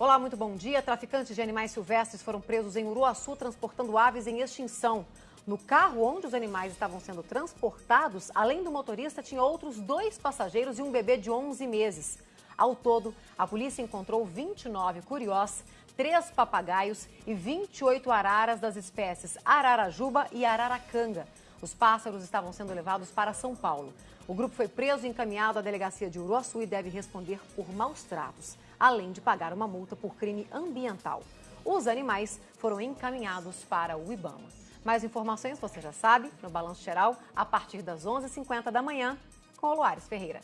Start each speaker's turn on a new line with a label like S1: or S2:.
S1: Olá, muito bom dia. Traficantes de animais silvestres foram presos em Uruaçu transportando aves em extinção. No carro onde os animais estavam sendo transportados, além do motorista, tinha outros dois passageiros e um bebê de 11 meses. Ao todo, a polícia encontrou 29 curiós, três papagaios e 28 araras das espécies ararajuba e araracanga. Os pássaros estavam sendo levados para São Paulo. O grupo foi preso e encaminhado à delegacia de Uruaçu e deve responder por maus tratos, além de pagar uma multa por crime ambiental. Os animais foram encaminhados para o Ibama. Mais informações você já sabe no Balanço Geral a partir das 11h50 da manhã com o Luares Ferreira.